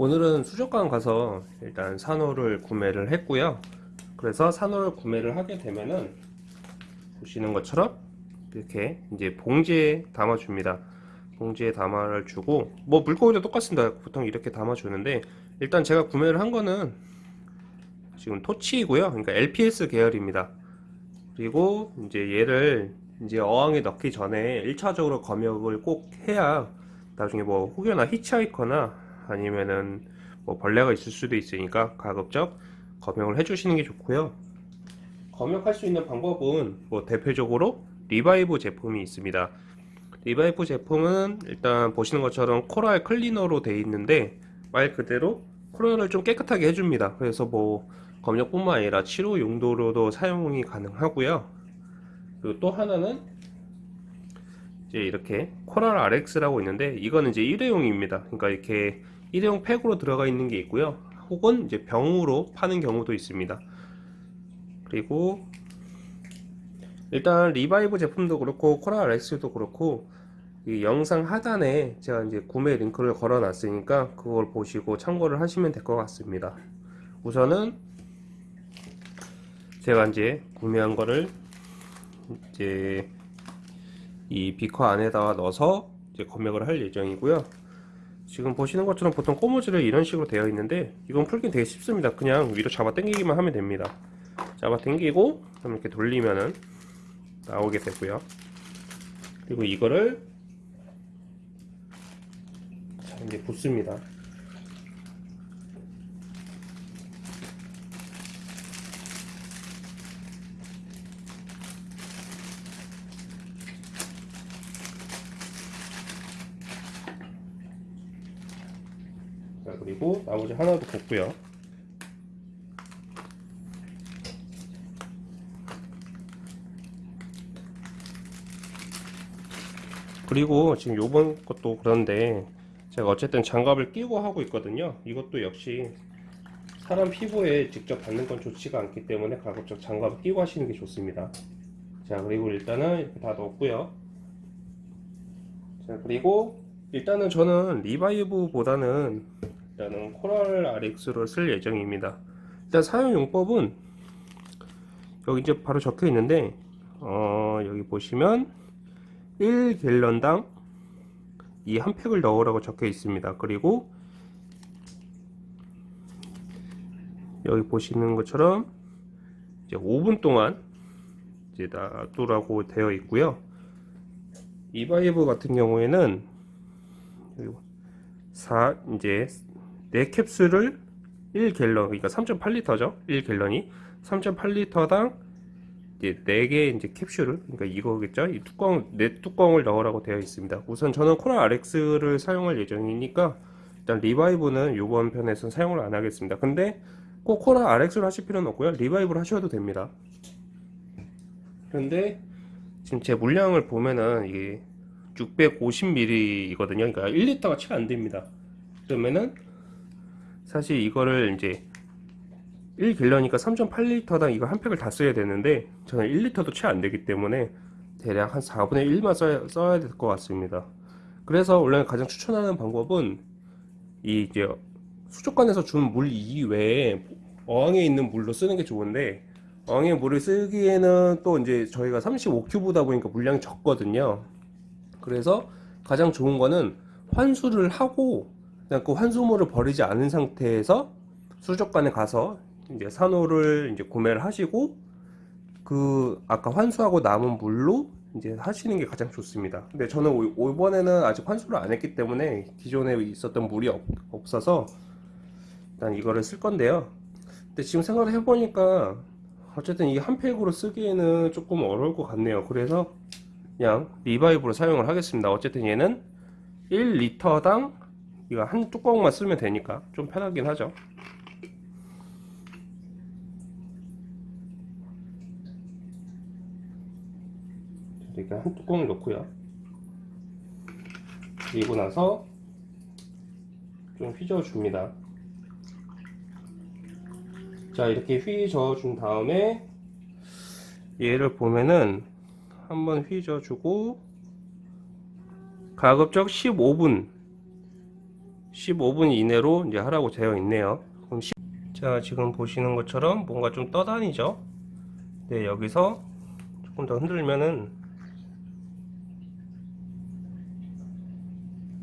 오늘은 수족관 가서 일단 산호를 구매를 했고요. 그래서 산호를 구매를 하게 되면은 보시는 것처럼 이렇게 이제 봉지에 담아 줍니다. 봉지에 담아를 주고 뭐 물고기도 똑같습니다. 보통 이렇게 담아 주는데 일단 제가 구매를 한 거는 지금 토치이고요. 그러니까 LPS 계열입니다. 그리고 이제 얘를 이제 어항에 넣기 전에 1차적으로 검역을 꼭 해야 나중에 뭐 혹여나 hitchhiker나 아니면은 뭐 벌레가 있을 수도 있으니까 가급적 검역을 해주시는 게 좋고요. 검역할 수 있는 방법은 뭐 대표적으로 리바이브 제품이 있습니다. 리바이브 제품은 일단 보시는 것처럼 coral cleaner로 되어 있는데 말 그대로 coral을 좀 깨끗하게 해줍니다. 그래서 뭐 검역뿐만 아니라 치료 용도로도 사용이 가능하고요. 그리고 또 하나는 이제 이렇게 Coral RX라고 있는데 이거는 이제 일회용입니다. 그러니까 이렇게 일회용 팩으로 들어가 있는 게 있고요. 혹은 이제 병으로 파는 경우도 있습니다. 그리고 일단 리바이브 제품도 그렇고 Coral RX도 그렇고 이 영상 하단에 제가 이제 구매 링크를 걸어 놨으니까 그걸 보시고 참고를 하시면 될 것 같습니다. 우선은 제가 이제 구매한 거를 이제 이 비커 안에다가 넣어서 이제 검역을 할 예정이고요. 지금 보시는 것처럼 보통 꼬무지를 이런 식으로 되어 있는데 이건 풀긴 되게 쉽습니다. 그냥 위로 잡아 당기기만 하면 됩니다. 잡아 당기고 이렇게 돌리면은 나오게 되고요. 그리고 이거를 자 이제 붓습니다. 자 그리고 나머지 하나도 붓고요. 그리고 지금 요번 것도 그런데 제가 어쨌든 장갑을 끼고 하고 있거든요. 이것도 역시 사람 피부에 직접 닿는 건 좋지가 않기 때문에 가급적 장갑을 끼고 하시는 게 좋습니다. 자 그리고 일단은 이렇게 다 넣었고요. 자 그리고 일단은 저는 리바이브 보다는 일단은 Coral RX를 쓸 예정입니다. 일단 사용 용법은 여기 이제 바로 적혀 있는데 어 여기 보시면 1갤런당 이 한 팩을 넣으라고 적혀 있습니다. 그리고 여기 보시는 것처럼 이제 5분 동안 이제 놔두라고 되어 있고요. 이바이브 같은 경우에는 4 이제 4캡슐을 1갤런 그러니까 3.8리터죠? 1갤런이. 3.8리터당 이제 4개 이제 캡슐을 그러니까 이거겠죠? 이 뚜껑 4뚜껑을 넣으라고 되어 있습니다. 우선 저는 코랄 RX를 사용할 예정이니까 일단 리바이브는 이번 편에서는 사용을 안 하겠습니다. 근데 꼭 Coral RX를 하실 필요는 없고요. Revive를 하셔도 됩니다. 그런데 지금 제 물량을 보면은 이게 650ml이거든요. 그러니까 1리터가 채 안 됩니다. 그러면은 사실 이거를 이제 1갤런이니까 3.8리터당 이거 한 팩을 다 써야 되는데 저는 1리터도 채 안 되기 때문에 대략 한 4분의 1만 써야, 써야 될 것 같습니다. 그래서 원래 가장 추천하는 방법은 이 이제 수족관에서 준 물 이외에 어항에 있는 물로 쓰는 게 좋은데 어항에 물을 쓰기에는 또 이제 저희가 35큐브다 보니까 물량이 적거든요. 그래서 가장 좋은 거는 환수를 하고 그냥 그 환수물을 버리지 않은 상태에서 수족관에 가서 이제 산호를 이제 구매를 하시고 그 아까 환수하고 남은 물로 이제 하시는 게 가장 좋습니다. 근데 저는 이번에는 아직 환수를 안 했기 때문에 기존에 있었던 물이 없, 없어서 일단 이거를 쓸 건데요. 근데 지금 생각을 해보니까 어쨌든 이 한 팩으로 쓰기에는 조금 어려울 것 같네요. 그래서 그냥 리바이브로 사용을 하겠습니다 어쨌든 얘는 1리터당 이거 한 뚜껑만 쓰면 되니까 좀 편하긴 하죠. 이렇게 한 뚜껑을 넣고요. 그리고 나서 좀 휘저어 줍니다. 자 이렇게 휘저어 준 다음에 얘를 보면은 한번 휘저어 주고 가급적 15분 15분 이내로 이제 하라고 되어 있네요. 그럼 시- 자 지금 보시는 것처럼 뭔가 좀 떠다니죠. 네 여기서 조금 더 흔들면은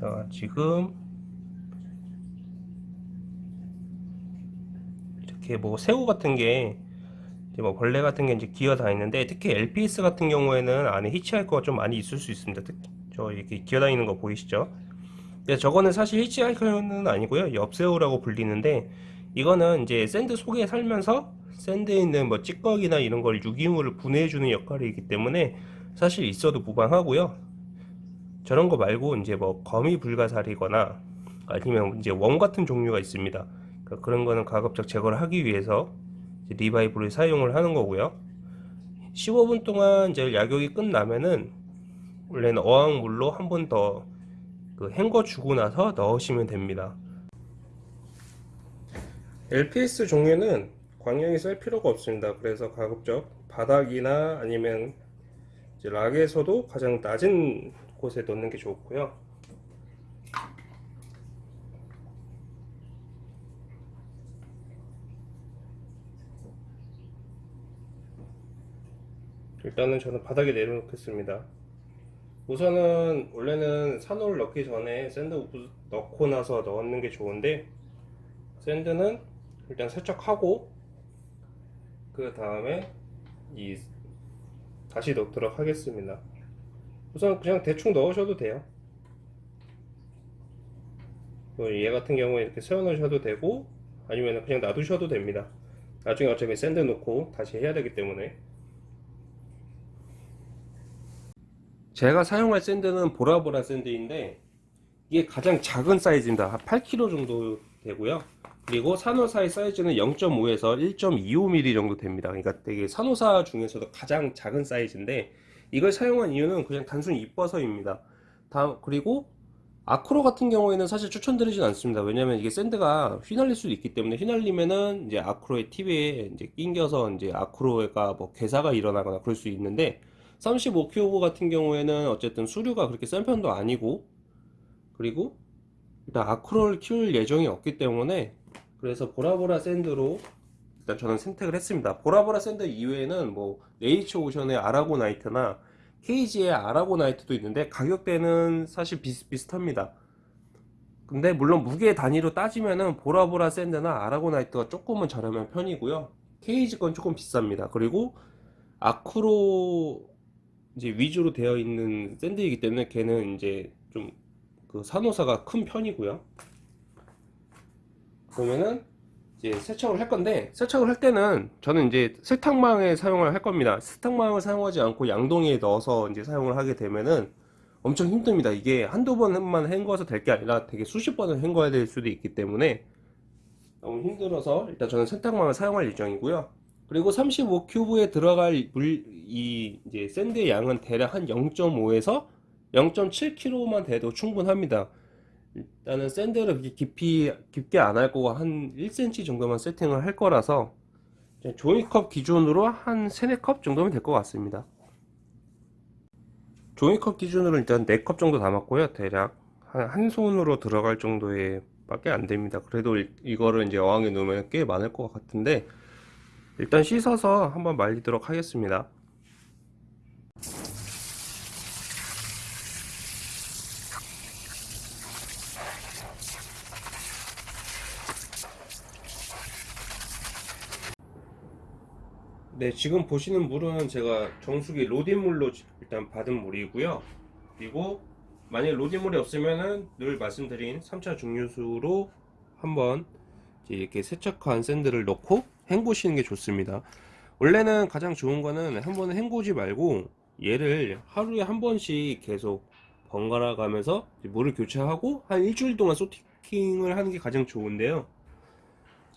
자 지금 이렇게 뭐 새우 같은 게 뭐 벌레 같은 게 이제 기어 다니는데 특히 LPS 같은 경우에는 안에 히치하이커가 좀 많이 있을 수 있습니다. 특히 저 이렇게 기어 다니는 거 보이시죠? 근데 저거는 사실 hitchhiker는 아니고요. 옆새우라고 불리는데 이거는 이제 sand 속에 살면서 sand에 있는 뭐 찌꺼기나 이런 걸 유기물을 분해해주는 역할이기 때문에 사실 있어도 무방하고요. 저런 거 말고 이제 뭐 거미 불가사리거나 아니면 이제 worm 같은 종류가 있습니다. 그러니까 그런 거는 가급적 제거를 하기 위해서 Revive를 사용을 하는 거고요. 15분 동안 이제 약욕이 끝나면은 원래는 어항물로 한 번 더 그 헹궈 주고 나서 넣으시면 됩니다. LPS 종류는 광량이 셀 필요가 없습니다. 그래서 가급적 바닥이나 아니면 rock에서도 가장 낮은 곳에 넣는 게 좋고요. 일단은 저는 바닥에 내려놓겠습니다. 우선은 원래는 산호를 넣기 전에 sand부터 넣고 나서 넣는 게 좋은데 sand는 일단 세척하고 그 다음에 이 다시 넣도록 하겠습니다. 우선 그냥 대충 넣으셔도 돼요. 뭐 얘 같은 경우에 이렇게 세워 놓으셔도 되고 아니면 그냥 놔두셔도 됩니다. 나중에 어차피 sand 넣고 다시 해야 되기 때문에 제가 사용할 sand는 보라보라 sand인데 이게 가장 작은 사이즈입니다. 한 8kg 정도 되고요. 그리고 산호사의 사이즈는 0.5에서 1.25mm 정도 됩니다. 그러니까 되게 산호사 중에서도 가장 작은 사이즈인데 이걸 사용한 이유는 그냥 단순히 이뻐서입니다. 다음 그리고 아크로 같은 경우에는 사실 추천드리진 않습니다. 왜냐면 이게 샌드가 휘날릴 수도 있기 때문에 휘날리면은 이제 아크로의 팁에 이제 낑겨서 이제 아크로가 뭐 괴사가 일어나거나 그럴 수 있는데 35큐브 같은 경우에는 어쨌든 수류가 그렇게 센 편도 아니고 그리고 일단 Acro를 키울 예정이 없기 때문에 그래서 보라보라 sand로 일단 저는 선택을 했습니다. 보라보라 sand 이외에는 뭐 Nature Ocean의 아라고나이트나 케이지의 아라고나이트도 있는데 가격대는 사실 비슷비슷합니다. 근데 물론 무게 단위로 따지면은 보라보라 sand나 아라고나이트가 조금은 저렴한 편이고요. 케이지 건 조금 비쌉니다. 그리고 아크로 이제 위주로 되어 있는 샌드이기 때문에 걔는 이제 좀 그 산호사가 큰 편이고요. 그러면은 이제 세척을 할 건데 세척을 할 때는 저는 이제 세탁망에 사용을 할 겁니다. 세탁망을 사용하지 않고 양동이에 넣어서 이제 사용을 하게 되면은 엄청 힘듭니다. 이게 한두 번만 헹궈서 될 게 아니라 되게 수십 번을 헹궈야 될 수도 있기 때문에 너무 힘들어서 일단 저는 세탁망을 사용할 예정이고요. 그리고 35큐브에 들어갈 물, 이 이제 샌드의 양은 대략 한 0.5에서 0.7kg만 돼도 충분합니다. 일단은 샌드를 그렇게 깊이 깊게 안 할 거고 한 1cm 정도만 세팅을 할 거라서 종이컵 기준으로 한 3, 4컵 정도면 될 것 같습니다. 종이컵 기준으로 일단 4컵 정도 담았고요. 대략 한, 한 손으로 들어갈 정도의 밖에 안 됩니다. 그래도 이- 이거를 이제 어항에 넣으면 꽤 많을 것 같은데 일단 씻어서 한번 말리도록 하겠습니다. 네, 지금 보시는 물은 제가 정수기 로딘물로 일단 받은 물이고요. 그리고 만약 로딘물이 없으면은 늘 말씀드린 3차 중류수로 한번 이렇게 세척한 샌드를 넣고 헹구시는 게 좋습니다. 원래는 가장 좋은 거는 한 번에 헹구지 말고 얘를 하루에 한 번씩 계속 번갈아 가면서 물을 교체하고 한 일주일 동안 소티킹을 하는 게 가장 좋은데요.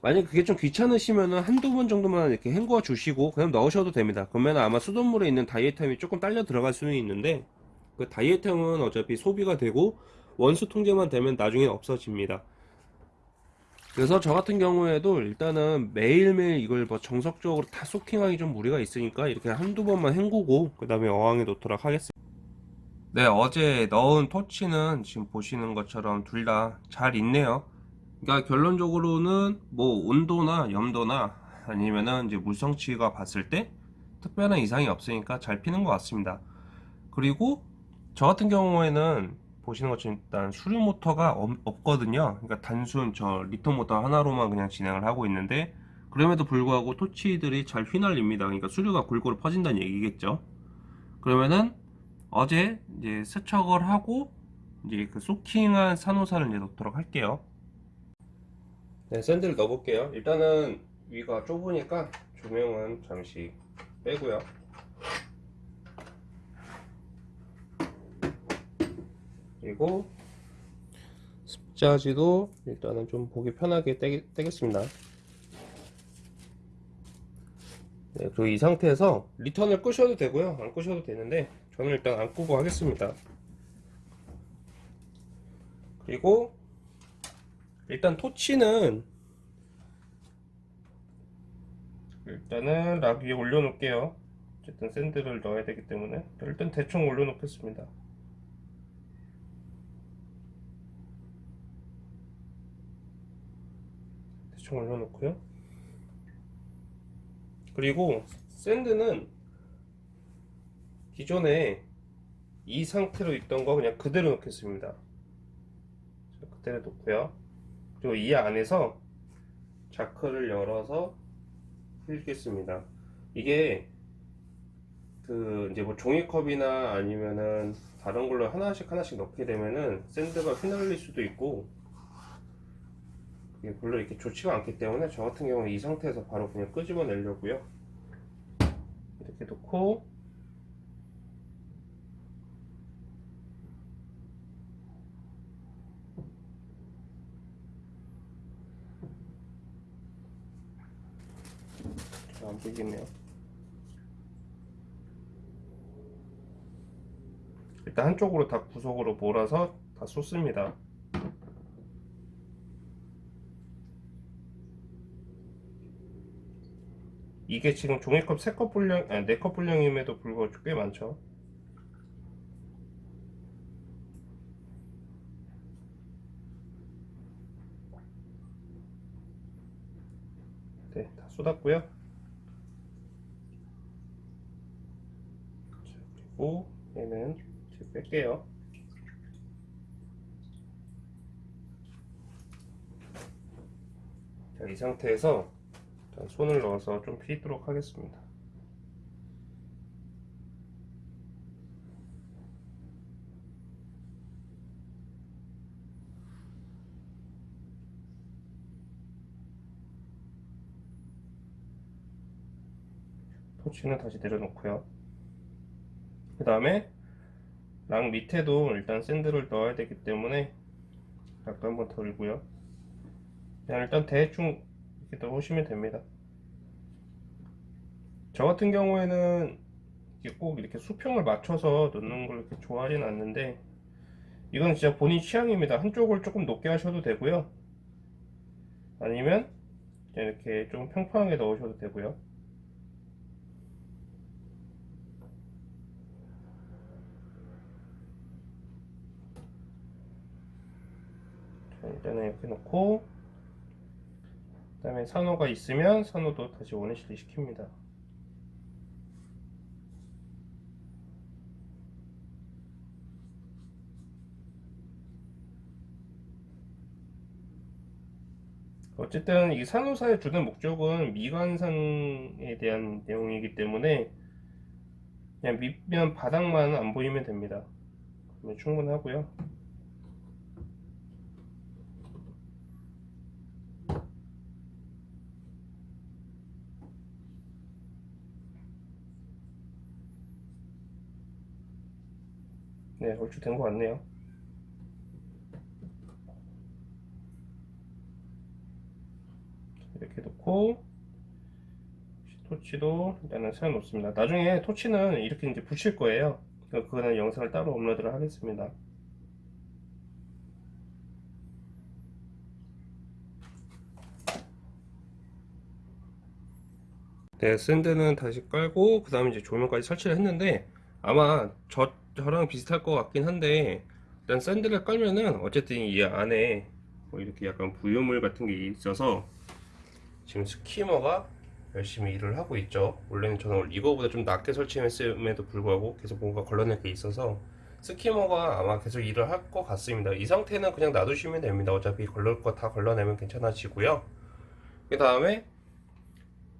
만약 그게 좀 귀찮으시면은 한두 번 정도만 이렇게 헹궈 주시고 그냥 넣으셔도 됩니다. 그러면 아마 수돗물에 있는 다이에탐이 조금 딸려 들어갈 수는 있는데 그 다이에탐은 어차피 소비가 되고 원수 통제만 되면 나중에 없어집니다. 그래서 저 같은 경우에도 일단은 매일매일 이걸 뭐 정석적으로 다 소킹하기 좀 무리가 있으니까 이렇게 한두 번만 헹구고 그 다음에 어항에 놓도록 하겠습니다. 네, 어제 넣은 토치는 지금 보시는 것처럼 둘 다 잘 있네요. 그러니까 결론적으로는 뭐 온도나 염도나 아니면은 이제 물성치가 봤을 때 특별한 이상이 없으니까 잘 피는 것 같습니다. 그리고 저 같은 경우에는 보시는 것처럼 일단 수류 모터가 없- 없거든요. 그러니까 단순 저 return 모터 하나로만 그냥 진행을 하고 있는데 그럼에도 불구하고 torch들이 잘 휘날립니다. 그러니까 수류가 골고루 퍼진다는 얘기겠죠. 그러면은 어제 이제 세척을 하고 이제 그 soaking한 산호사를 이제 넣도록 할게요. 네, sand를 넣어볼게요. 일단은 위가 좁으니까 조명은 잠시 빼고요. 그리고 습자지도 일단은 좀 보기 편하게 떼, 떼겠습니다. 네, 그리고 이 상태에서 리턴을 끄셔도 되고요. 안 끄셔도 되는데 저는 일단 안 끄고 하겠습니다. 그리고 일단 토치는 일단은 락 위에 올려놓을게요. 어쨌든 샌드를 넣어야 되기 때문에 일단 대충 올려놓겠습니다. 대충 올려놓고요. 그리고 샌드는 기존에 이 상태로 있던 거 그냥 그대로 넣겠습니다. 자, 그대로 놓고요. 그리고 이 안에서 자크를 열어서 휘겠습니다. 이게 그 이제 뭐 종이컵이나 아니면은 다른 걸로 하나씩 하나씩 넣게 되면은 샌드가 휘날릴 수도 있고 이게 별로 이렇게 좋지가 않기 때문에 저 같은 경우는 이 상태에서 바로 그냥 끄집어 내려고요. 이렇게 놓고 잘안 보이겠네요. 일단 한쪽으로 다 구석으로 몰아서 다 쏟습니다. 이게 지금 종이컵 3컵 분량, 아니 4컵 분량임에도 불구하고 꽤 많죠. 네, 다 쏟았고요. 자, 그리고 얘는 이제 뺄게요. 자, 이 상태에서 손을 넣어서 좀 피도록 하겠습니다. 토치는 다시 내려놓고요. 그 다음에 랑 밑에도 일단 샌드를 넣어야 되기 때문에 약간 한번 덜고요. 일단 대충 이렇게 넣으시면 됩니다. 저 같은 경우에는 꼭 이렇게 수평을 맞춰서 넣는 걸 이렇게 좋아하진 않는데 이건 진짜 본인 취향입니다. 한쪽을 조금 높게 하셔도 되고요. 아니면 이렇게 좀 평평하게 넣으셔도 되고요. 자, 일단은 이렇게 놓고 그 다음에 산호가 있으면 산호도 다시 원위치를 시킵니다. 어쨌든 이 산호사의 주된 목적은 미관상에 대한 내용이기 때문에 그냥 밑면 바닥만 안 보이면 됩니다. 충분하고요. 네, 얼추 된 것 같네요. 이렇게 놓고 토치도 일단은 세워 놓습니다. 나중에 토치는 이렇게 이제 붙일 거예요. 그러니까 그거는 영상을 따로 업로드를 하겠습니다. 네, 샌드는 다시 깔고 그 다음에 이제 조명까지 설치를 했는데 아마 저 저랑 비슷할 것 같긴 한데 일단 샌들을 깔면은 어쨌든 이 안에 뭐 이렇게 약간 부유물 같은 게 있어서 지금 스키머가 열심히 일을 하고 있죠. 원래는 저는 이거보다 좀 낮게 설치했음에도 불구하고 계속 뭔가 걸러낼 게 있어서 스키머가 아마 계속 일을 할 것 같습니다. 이 상태는 그냥 놔두시면 됩니다. 어차피 걸릴 거 다 걸러내면 괜찮아지고요. 그 다음에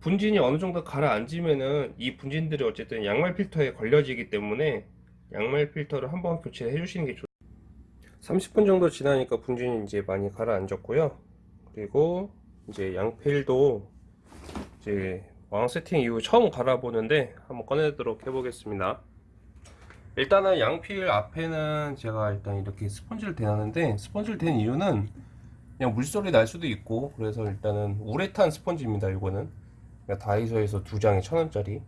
분진이 어느 정도 가라앉으면은 이 분진들이 어쨌든 양말 필터에 걸려지기 때문에 양말 필터를 한번 교체해 주시는 게 좋. 30분 정도 지나니까 분진이 이제 많이 가라앉았고요. 그리고 이제 양필도 이제 왕 세팅 이후 처음 갈아보는데 한번 꺼내도록 해보겠습니다. 일단은 양필 앞에는 제가 일단 이렇게 스펀지를 대놨는데 스펀지를 댄 이유는 그냥 물소리 날 수도 있고 그래서 일단은 우레탄 스펀지입니다. 이거는 그러니까 다이소에서 두 장에 천 원짜리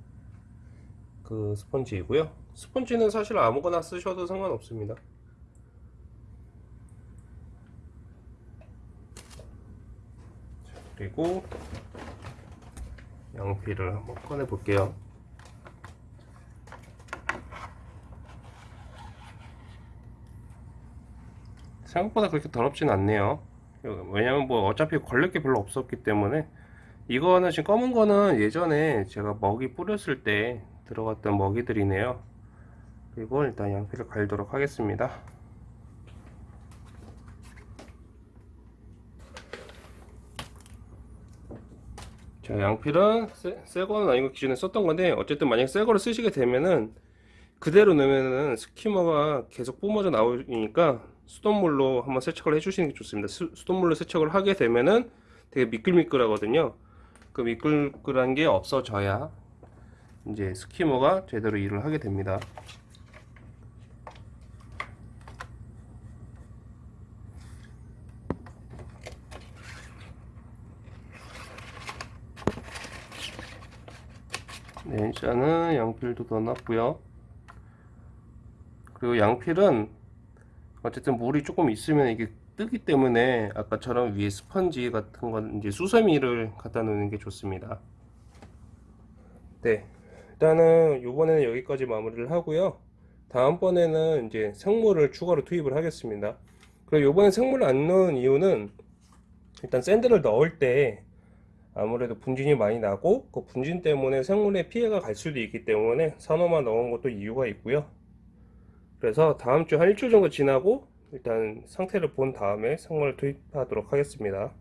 그 스펀지이고요. 스펀지는 사실 아무거나 쓰셔도 상관없습니다. 그리고 양피를 한번 꺼내 볼게요. 생각보다 그렇게 더럽진 않네요. 왜냐면 뭐 어차피 걸릴 게 별로 없었기 때문에 이거는 지금 검은 거는 예전에 제가 먹이 뿌렸을 때 들어갔던 먹이들이네요. 그리고 일단 양피를 갈도록 하겠습니다. 자, 양필은 새, 새 거는 아니고 기존에 썼던 건데 어쨌든 만약 새 거를 쓰시게 되면은 그대로 넣으면은 스키머가 계속 뿜어져 나오니까 수돗물로 한번 세척을 해주시는 게 좋습니다. 수, 수돗물로 세척을 하게 되면은 되게 미끌미끌하거든요. 그 미끌미끌한 게 없어져야 이제 스키머가 제대로 일을 하게 됩니다. 네, 일단은 양필도 넣어놨고요. 그리고 양필은 어쨌든 물이 조금 있으면 이게 뜨기 때문에 아까처럼 위에 스펀지 같은 건 이제 수세미를 갖다 놓는 게 좋습니다. 네, 일단은 이번에는 여기까지 마무리를 하고요. 다음번에는 이제 생물을 추가로 투입을 하겠습니다. 그리고 이번에 생물을 안 넣은 이유는 일단 샌드를 넣을 때 아무래도 분진이 많이 나고 그 분진 때문에 생물에 피해가 갈 수도 있기 때문에 산호만 넣은 것도 이유가 있고요. 그래서 다음 주 한 일주일 정도 지나고 일단 상태를 본 다음에 생물을 투입하도록 하겠습니다.